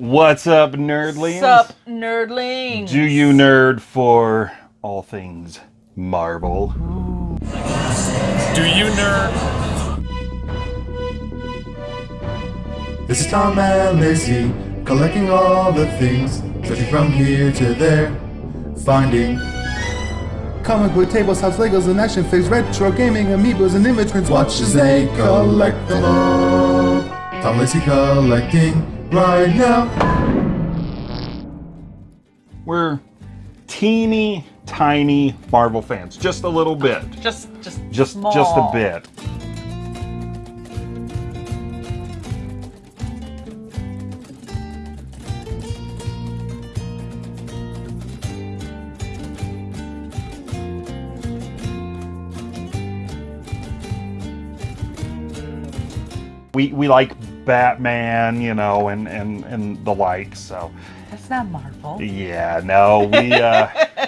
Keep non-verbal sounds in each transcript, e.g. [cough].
What's up, nerdlings? What's up, nerdlings? Do you nerd for all things Marvel? Do you nerd? This is Tom and Lacey, collecting all the things, searching from here to there, finding comic book tables, house Legos, and action figures, retro gaming, amiibos, and image prints. Watch as they collect them all. Tom Lacey collecting right now. We're teeny tiny Marvel fans, just a little bit, Just, just, just small. just a bit. We we like Batman, you know, and and and the like. So That's not Marvel. yeah, no, we uh,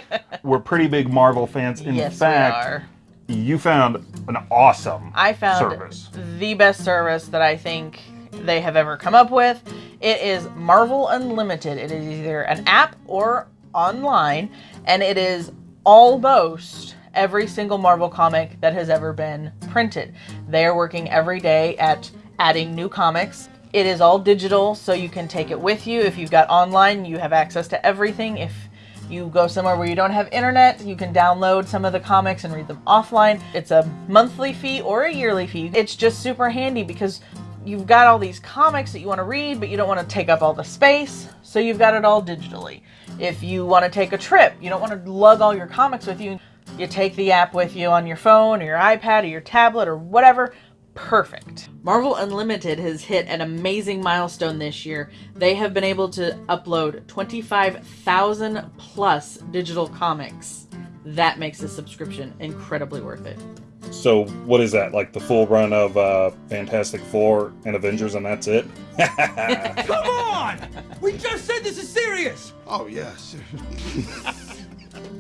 [laughs] we're pretty big Marvel fans. In yes, fact, we are. you found an awesome I found service. the best service that I think they have ever come up with. It is Marvel Unlimited. It is either an app or online, and it is almost every single Marvel comic that has ever been printed. They are working every day at adding new comics. It is all digital, so you can take it with you. If you've got online, you have access to everything. If you go somewhere where you don't have internet, you can download some of the comics and read them offline. It's a monthly fee or a yearly fee. It's just super handy because you've got all these comics that you want to read, but you don't want to take up all the space, so you've got it all digitally. If you want to take a trip, you don't want to lug all your comics with you, you take the app with you on your phone or your iPad or your tablet or whatever. Perfect. Marvel Unlimited has hit an amazing milestone this year. They have been able to upload 25,000 plus digital comics. That makes the subscription incredibly worth it. So what is that? Like the full run of uh, Fantastic Four and Avengers, and that's it? [laughs] Come on! We just said this is serious! Oh, yes.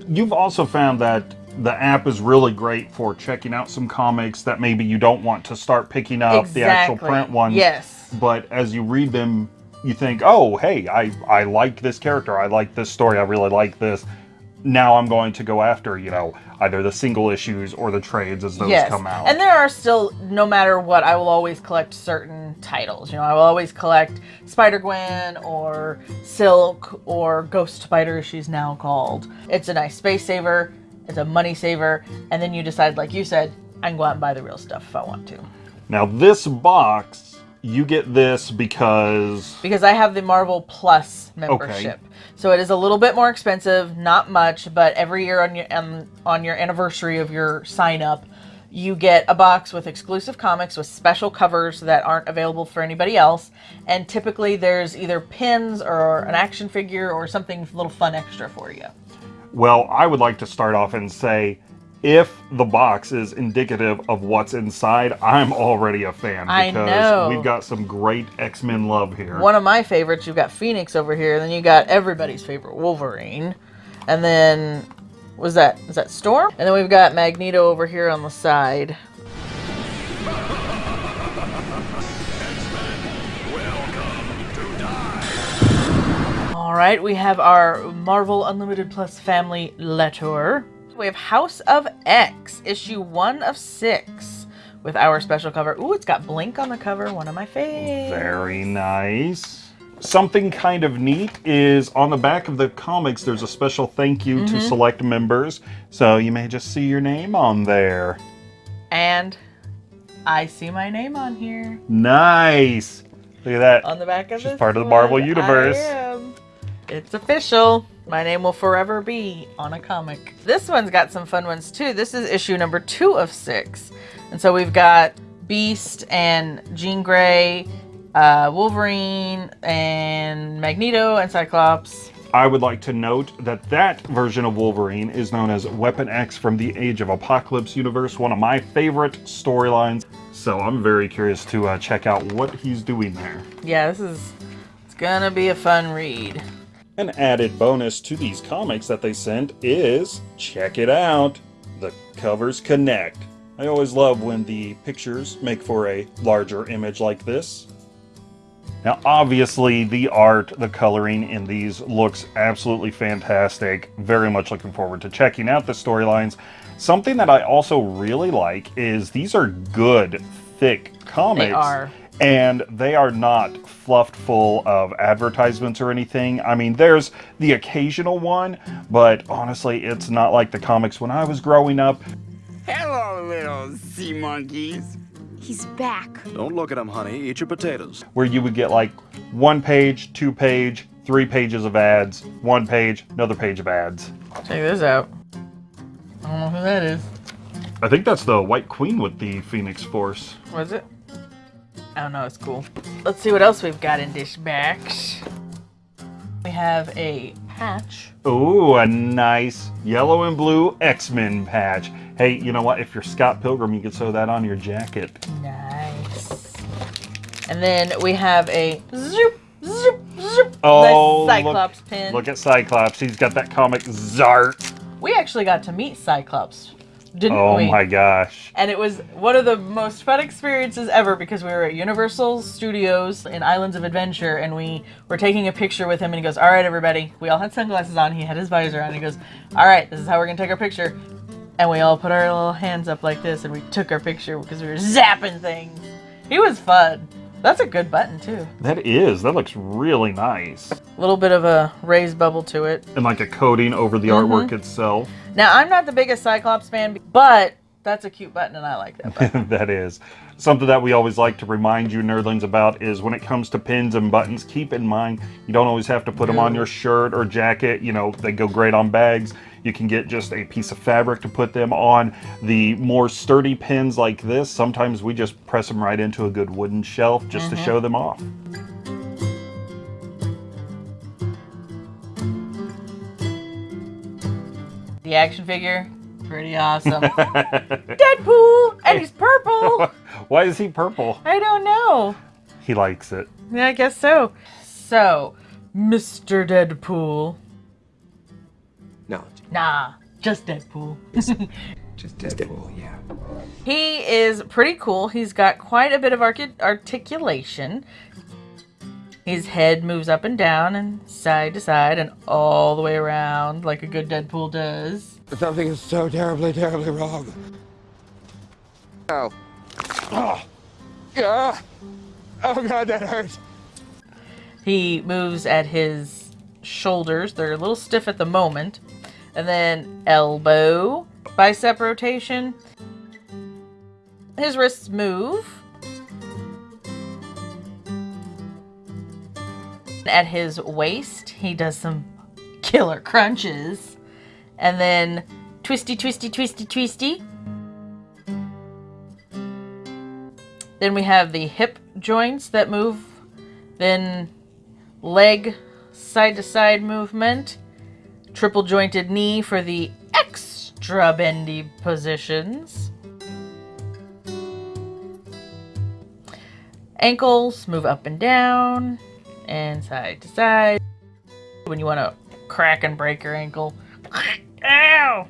You've also found that the app is really great for checking out some comics that maybe you don't want to start picking up the actual print ones. Yes. But as you read them, you think, oh, hey, I, I like this character. I like this story. I really like this. Now I'm going to go after, you know, either the single issues or the trades as those yes. come out. And there are still, no matter what, I will always collect certain titles. You know, I will always collect Spider Gwen or Silk or Ghost Spider, she's now called. It's a nice space saver, it's a money saver, and then you decide, like you said, I can go out and buy the real stuff if I want to. now, this box, you get this because Because I have the Marvel Plus membership. So it is a little bit more expensive, not much, but every year on your um, on your anniversary of your sign up, you get a box with exclusive comics with special covers that aren't available for anybody else. And typically there's either pins or an action figure or something a little fun extra for you. Well, I would like to start off and say if the box is indicative of what's inside, I'm already a fan I because know. we've got some great X-Men love here. One of my favorites, you've got Phoenix over here, then you got everybody's favorite Wolverine. And then was that is that Storm? And then we've got Magneto over here on the side. All right, we have our Marvel Unlimited Plus family letter. We have House of X, issue one of six, with our special cover. Ooh, it's got Blink on the cover, one of my faves. Very nice. Something kind of neat is on the back of the comics, there's a special thank you Mm-hmm. to select members. So you may just see your name on there. And I see my name on here Nice. Look at that. on the back of She's part of the Marvel universe. It's official. My name will forever be on a comic. This one's got some fun ones too. This is issue number two of six. And so we've got Beast and Jean Grey, uh, Wolverine, and Magneto and Cyclops. I would like to note that that version of Wolverine is known as Weapon X from the Age of Apocalypse universe, one of my favorite storylines. So I'm very curious to uh, check out what he's doing there. Yeah, this is it's gonna be a fun read. An added bonus to these comics that they sent is check it out the covers connect. I always love when the pictures make for a larger image like this. Now, obviously, the art, the coloring in these looks absolutely fantastic. Very much looking forward to checking out the storylines. Something that I also really like is these are good, thick comics. are. And they are not fluffed full of advertisements or anything. I mean, there's the occasional one, but honestly, it's not like the comics when I was growing up. Hello, little sea monkeys. He's back. Don't look at him, honey. Eat your potatoes. where you would get like one page, two page, three pages of ads, one page, another page of ads. Check this out. I don't know who that is. I think that's the White Queen with the Phoenix Force. Was it? I don't know. It's cool. Let's see what else we've got in this box. We have a patch. Ooh, a nice yellow and blue X-Men patch. Hey, you know what? If you're Scott Pilgrim, you could sew that on your jacket. Nice. And then we have a zoop, zoop, zoop. Oh, the Cyclops look, pin. Look at Cyclops. He's got that comic Zart. We actually got to meet Cyclops, didn't Oh we? my gosh. And it was one of the most fun experiences ever because we were at Universal Studios in Islands of Adventure and we were taking a picture with him and he goes, All right, everybody. We all had sunglasses on. He had his visor on. He goes, All right, this is how we're going to take our picture. And we all put our little hands up like this and we took our picture because we were zapping things. He was fun. That's a good button, too. That is. That looks really nice. A little bit of a raised bubble to it. And like a coating over the Mm-hmm. artwork itself. Now, I'm not the biggest Cyclops fan, but that's a cute button and I like that button. [laughs] that is. Something that we always like to remind you nerdlings about is when it comes to pins and buttons, keep in mind you don't always have to put them on your shirt or jacket. You know, they go great on bags. You can get just a piece of fabric to put them on. The more sturdy pins like this, sometimes we just press them right into a good wooden shelf just to mm-hmm. show them off. The action figure, pretty awesome. [laughs] Deadpool, and he's purple. [laughs] Why is he purple? I don't know. He likes it. Yeah, I guess so. So, Mr. Deadpool. No, Nah, just Deadpool. [laughs] just Deadpool, yeah. he is pretty cool. He's got quite a bit of articulation. His head moves up and down and side to side and all the way around like a good Deadpool does. Something is so terribly, terribly wrong. Oh. Oh. Ah. Oh god, that hurts. He moves at his shoulders. They're a little stiff at the moment. And then elbow, bicep rotation. His wrists move. At his waist, he does some killer crunches. And then twisty, twisty, twisty, twisty. Then we have the hip joints that move. Then leg side to side movement. Triple jointed knee for the extra bendy positions. Ankles move up and down and side to side. When you want to crack and break your ankle. [coughs] Ow!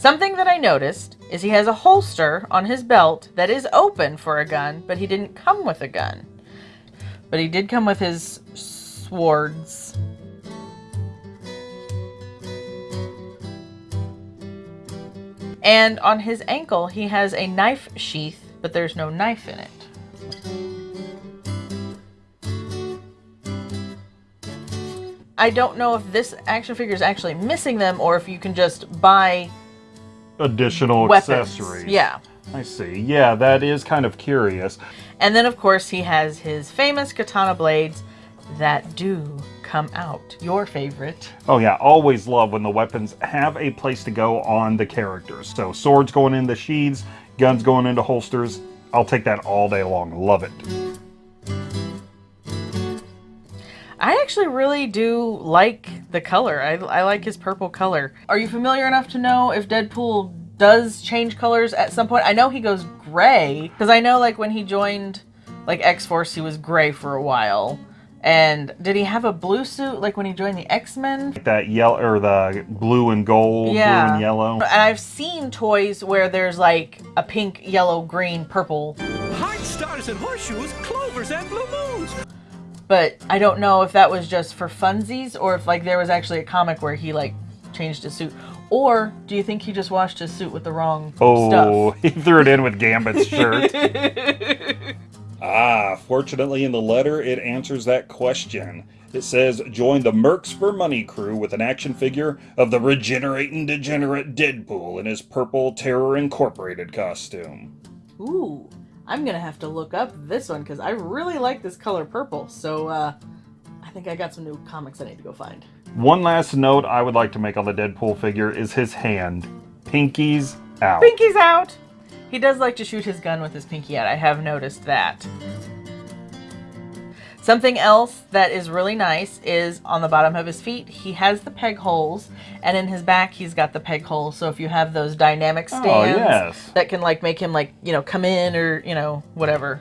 Something that I noticed is he has a holster on his belt that is open for a gun, but he didn't come with a gun. But he did come with his swords. And on his ankle, he has a knife sheath, but there's no knife in it. I don't know if this action figure is actually missing them or if you can just buy Additional weapons. accessories. Yeah. I see. Yeah, that is kind of curious. And then, of course, he has his famous katana blades that do come out. Your favorite. Oh yeah, always love when the weapons have a place to go on the characters. So swords going into sheaths, guns going into holsters. I'll take that all day long. Love it. I actually really do like the color. I, I like his purple color. Are you familiar enough to know if Deadpool does change colors at some point? I know he goes gray because I know like when he joined like X Force, he was gray for a while. And did he have a blue suit like when he joined the X Men? Like That yellow or the blue and gold, Yeah. blue and yellow. And I've seen toys where there's like a pink, yellow, green, purple. Hard stars and horseshoes, clovers and blue moons. But I don't know if that was just for funsies or if like there was actually a comic where he like changed his suit. Or do you think he just washed his suit with the wrong Oh, stuff? [laughs] he threw it in with Gambit's shirt. [laughs] ah, fortunately, in the letter, it answers that question. It says, Join the Mercs for Money crew with an action figure of the regenerating degenerate Deadpool in his purple Terror Incorporated costume. Ooh, I'm gonna have to look up this one because I really like this color purple. So uh, I think I got some new comics I need to go find. One last note I would like to make on the Deadpool figure is his hand. Pinky's out. Pinky's out. He does like to shoot his gun with his pinky out. I have noticed that. Something else that is really nice is on the bottom of his feet, he has the peg holes, and in his back, he's got the peg holes. So if you have those dynamic Oh, stands yes. that can like make him like, you know, come in or, you know, whatever.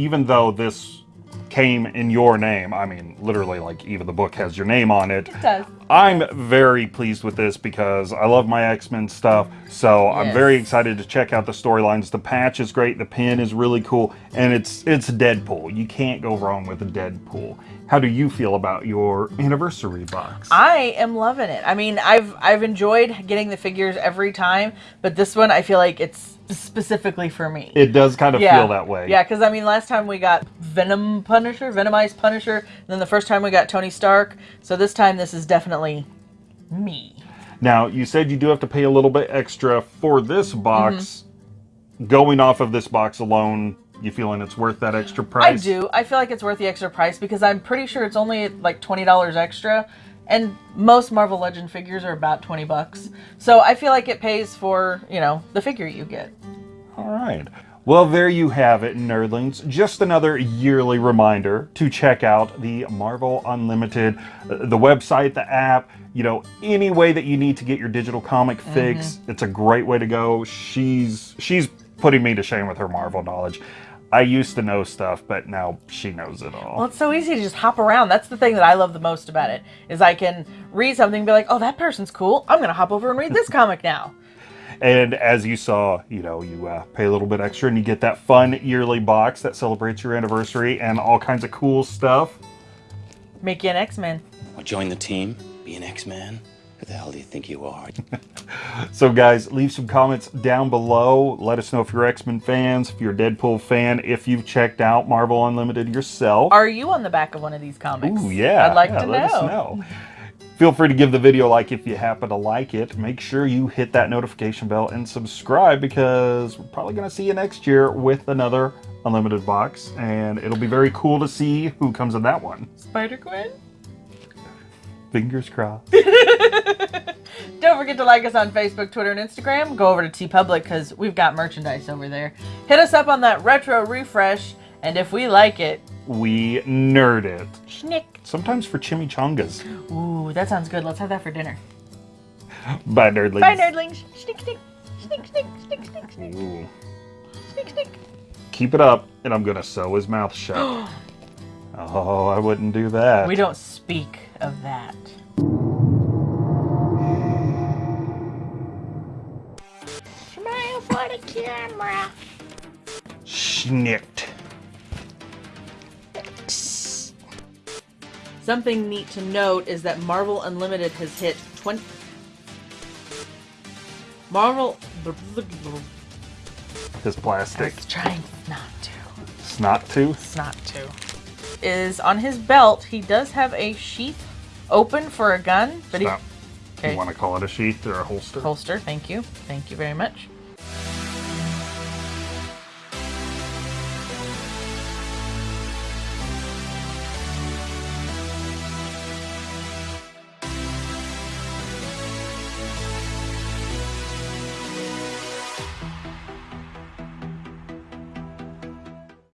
even though this came in your name, I mean, literally, like, even the book has your name on it. It does. I'm very pleased with this because I love my X Men stuff. So I'm very excited to check out the storylines. The patch is great. The pin is really cool, and it's it's Deadpool. You can't go wrong with a Deadpool. How do you feel about your anniversary box? I am loving it. I mean, I've I've enjoyed getting the figures every time, but this one I feel like it's specifically for me. it does kind of feel that way. Yeah, because I mean, last time we got Venom Punisher, Venomized Punisher, and then the first time we got Tony Stark. So this time, this is definitely me. Now, you said you do have to pay a little bit extra for this box. Mm-hmm. Going off of this box alone, you feeling it's worth that extra price? I do. I feel like it's worth the extra price because I'm pretty sure it's only like twenty dollars extra, and most Marvel Legend figures are about twenty bucks. So I feel like it pays for you know the figure you get. All right. Well, there you have it, nerdlings. Just another yearly reminder to check out the Marvel Unlimited, uh, the website, the app, you know, any way that you need to get your digital comic fix. It's a great way to go. She's she's putting me to shame with her Marvel knowledge. I used to know stuff, but now she knows it all. Well, it's so easy to just hop around. That's the thing that I love the most about it is I can read something and be like, oh, that person's cool. I'm gonna hop over and read this comic now. [laughs] And as you saw, you know, you uh, pay a little bit extra and you get that fun yearly box that celebrates your anniversary and all kinds of cool stuff. Make you an X-Men. Or join the team, be an X-Man. Who the hell do you think you are? [laughs] So, guys, leave some comments down below. Let us know if you're X Men fans, if you're a Deadpool fan, if you've checked out Marvel Unlimited yourself. Are you on the back of one of these comics? Ooh, yeah. I'd like yeah, to let know. us know. Feel free to give the video a like if you happen to like it. Make sure you hit that notification bell and subscribe because we're probably going to see you next year with another Unlimited box. And it'll be very cool to see who comes in that one. Spider Gwen. Fingers crossed. [laughs] Don't forget to like us on Facebook, Twitter, and Instagram. Go over to TeePublic because we've got merchandise over there. Hit us up on that retro refresh, and if we like it, we nerd it. schnick. Sometimes for chimichangas. Ooh, that sounds good. Let's have that for dinner. Bye, nerdlings. Bye, nerdlings. Schnick, schnick, schnick, schnick, schnick, schnick, schnick, Ooh. schnick, schnick. keep it up, and I'm gonna sew his mouth shut. [gasps] [gasps] [gasps] oh, I wouldn't do that. We don't speak of that. Smile for the camera. Schnicked. Something neat to note is that Marvel Unlimited has hit 20. Marvel. His plastic It's trying not to. snot tooth. It's not to. Is on his belt. He does have a sheath open for a gun, but he Okay. You want to call it a sheath or a holster? holster. Thank you. Thank you very much.